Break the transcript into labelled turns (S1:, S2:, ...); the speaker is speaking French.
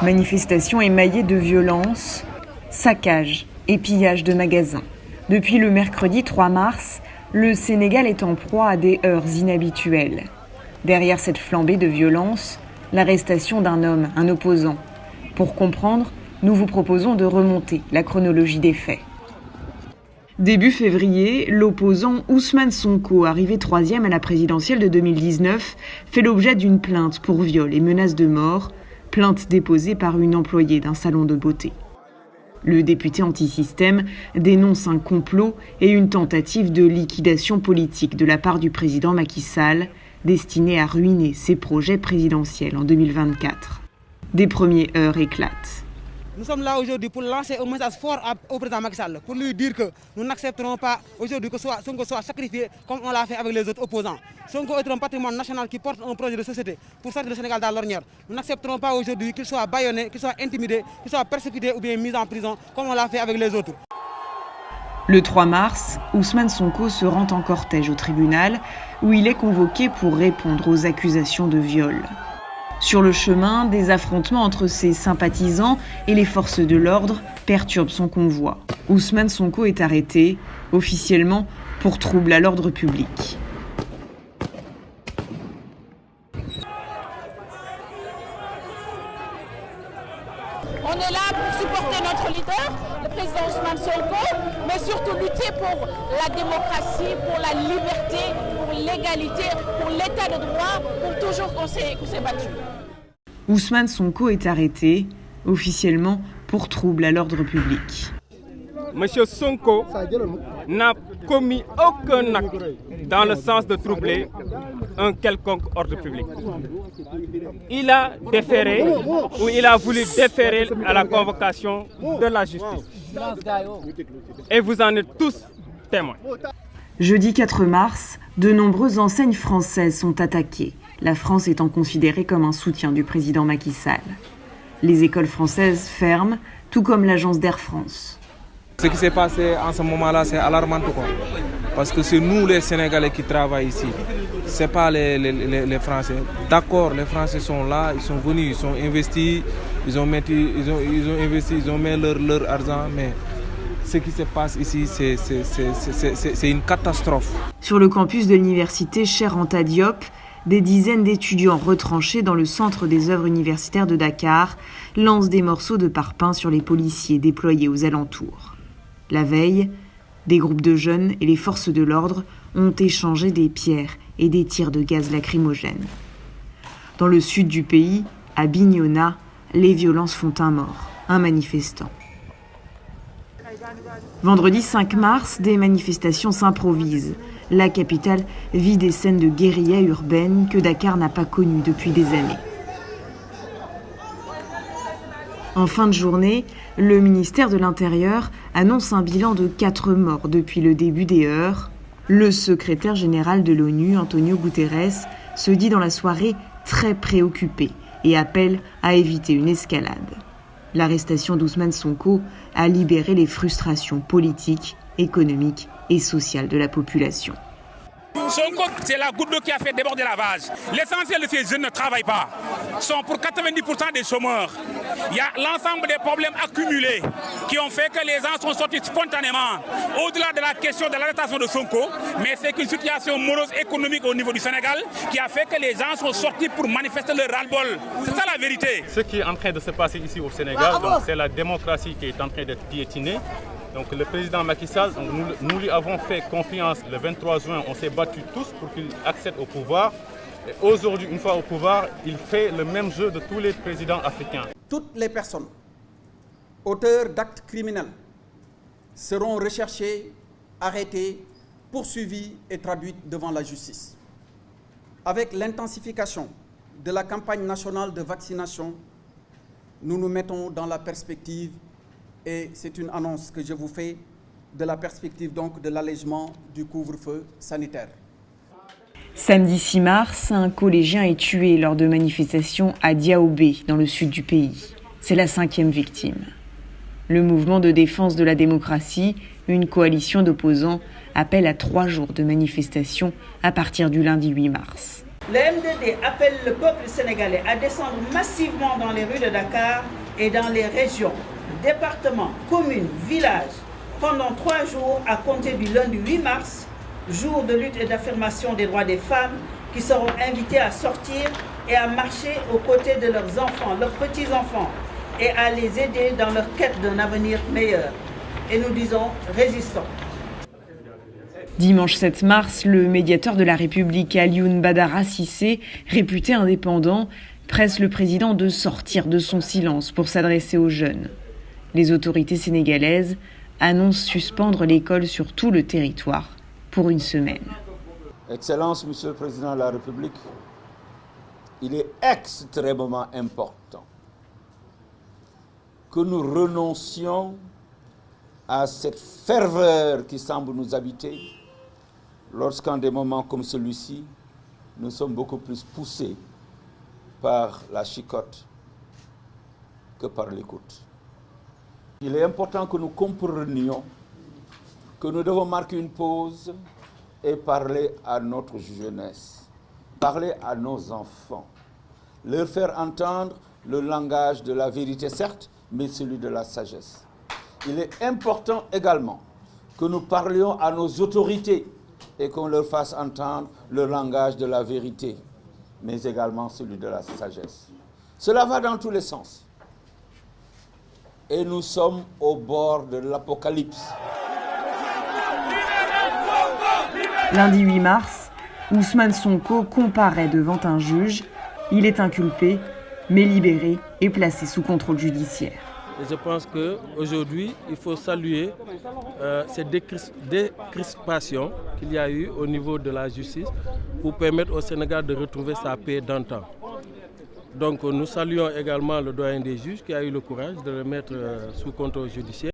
S1: Manifestation émaillée de violences, saccages et pillages de magasins. Depuis le mercredi 3 mars, le Sénégal est en proie à des heures inhabituelles. Derrière cette flambée de violence, l'arrestation d'un homme, un opposant. Pour comprendre, nous vous proposons de remonter la chronologie des faits. Début février, l'opposant Ousmane Sonko, arrivé troisième à la présidentielle de 2019, fait l'objet d'une plainte pour viol et menace de mort, plainte déposée par une employée d'un salon de beauté. Le député anti-système dénonce un complot et une tentative de liquidation politique de la part du président Macky Sall, destiné à ruiner ses projets présidentiels en 2024. Des premières heures éclatent.
S2: Nous sommes là aujourd'hui pour lancer un message fort au président Macky Sall, pour lui dire que nous n'accepterons pas aujourd'hui que Sonko soit sacrifié comme on l'a fait avec les autres opposants. Sonko est un patrimoine national qui porte un projet de société pour sortir le Sénégal dans l'ornière. Nous n'accepterons pas aujourd'hui qu'il soit baïonné, qu'il soit intimidé, qu'il soit persécuté ou bien mis en prison comme on l'a fait avec les autres.
S1: Le 3 mars, Ousmane Sonko se rend en cortège au tribunal où il est convoqué pour répondre aux accusations de viol. Sur le chemin, des affrontements entre ses sympathisants et les forces de l'ordre perturbent son convoi. Ousmane Sonko est arrêté, officiellement, pour trouble à l'ordre public.
S3: On est là pour supporter notre leader, le président Ousmane Sonko, mais surtout lutter pour la démocratie, pour la liberté, pour l'égalité, pour l'état de droit, pour toujours qu'on s'est battu.
S1: Ousmane Sonko est arrêté, officiellement, pour trouble à l'ordre public.
S4: Monsieur Sonko n'a commis aucun acte dans le sens de troubler un quelconque ordre public. Il a déféré ou il a voulu déférer à la convocation de la justice. Et vous en êtes tous témoins.
S1: Jeudi 4 mars, de nombreuses enseignes françaises sont attaquées, la France étant considérée comme un soutien du président Macky Sall. Les écoles françaises ferment, tout comme l'agence d'Air France.
S5: Ce qui s'est passé en ce moment-là, c'est alarmant. Quoi. Parce que c'est nous les Sénégalais qui travaillent ici. Ce n'est pas les, les, les, Français. D'accord, les Français sont là, ils sont venus, ils sont investis, ils ont, ils ont, ils ont investi, ils ont mis leur, leur argent, mais ce qui se passe ici, c'est une catastrophe.
S1: Sur le campus de l'université Cher Anta Diop, des dizaines d'étudiants retranchés dans le centre des œuvres universitaires de Dakar lancent des morceaux de parpaing sur les policiers déployés aux alentours. La veille, des groupes de jeunes et les forces de l'ordre ont échangé des pierres et des tirs de gaz lacrymogène. Dans le sud du pays, à Bignona, les violences font un mort, un manifestant. Vendredi 5 mars, des manifestations s'improvisent. La capitale vit des scènes de guérilla urbaine que Dakar n'a pas connues depuis des années. En fin de journée, le ministère de l'Intérieur annonce un bilan de 4 morts depuis le début des heures. Le secrétaire général de l'ONU, Antonio Guterres, se dit dans la soirée très préoccupé et appelle à éviter une escalade. L'arrestation d'Ousmane Sonko a libéré les frustrations politiques, économiques et sociales de la population.
S6: C'est la goutte qui a fait déborder la vase. L'essentiel de ces jeunes ne travaillent pas. sont pour 90% des chômeurs. Il y a l'ensemble des problèmes accumulés qui ont fait que les gens sont sortis spontanément. Au-delà de la question de l'arrestation de Sonko, mais c'est une situation morose économique au niveau du Sénégal qui a fait que les gens sont sortis pour manifester leur ras-le-bol. C'est ça la vérité.
S7: Ce qui est en train de se passer ici au Sénégal, c'est la démocratie qui est en train d'être piétinée. Donc le président Macky Sall, nous, nous, lui avons fait confiance le 23 juin, on s'est battus tous pour qu'il accède au pouvoir. Aujourd'hui, une fois au pouvoir, il fait le même jeu de tous les présidents africains.
S8: Toutes les personnes auteurs d'actes criminels seront recherchées, arrêtées, poursuivies et traduites devant la justice. Avec l'intensification de la campagne nationale de vaccination, nous nous mettons dans la perspective et c'est une annonce que je vous fais de la perspective donc de l'allègement du couvre-feu sanitaire.
S1: Samedi 6 mars, un collégien est tué lors de manifestations à Diaobé, dans le sud du pays. C'est la cinquième victime. Le mouvement de défense de la démocratie, une coalition d'opposants, appelle à trois jours de manifestations à partir du lundi 8 mars.
S9: le MDD appelle le peuple sénégalais à descendre massivement dans les rues de Dakar et dans les régions, départements, communes, villages, pendant trois jours à compter du lundi 8 mars, jour de lutte et d'affirmation des droits des femmes, qui seront invités à sortir et à marcher aux côtés de leurs enfants, leurs petits-enfants, et à les aider dans leur quête d'un avenir meilleur. Et nous disons résistons.
S1: Dimanche 7 mars, le médiateur de la République Alioune Badara Sissé, réputé indépendant, presse le président de sortir de son silence pour s'adresser aux jeunes. Les autorités sénégalaises annoncent suspendre l'école sur tout le territoire pour une semaine.
S10: Excellence, Monsieur le Président de la République, il est extrêmement important que nous renoncions à cette ferveur qui semble nous habiter lorsqu'en des moments comme celui-ci, nous sommes beaucoup plus poussés par la chicotte que par l'écoute. Il est important que nous comprenions que nous devons marquer une pause et parler à notre jeunesse, parler à nos enfants, leur faire entendre le langage de la vérité, certes, mais celui de la sagesse. Il est important également que nous parlions à nos autorités et qu'on leur fasse entendre le langage de la vérité, mais également celui de la sagesse. Cela va dans tous les sens. Et nous sommes au bord de l'apocalypse.
S1: Lundi 8 mars, Ousmane Sonko comparaît devant un juge. Il est inculpé, mais libéré et placé sous contrôle judiciaire.
S11: Je pense qu'aujourd'hui, il faut saluer euh, cette décrispation qu'il y a eu au niveau de la justice pour permettre au Sénégal de retrouver sa paix d'antan. Donc nous saluons également le doyen des juges qui a eu le courage de le mettre euh, sous contrôle judiciaire.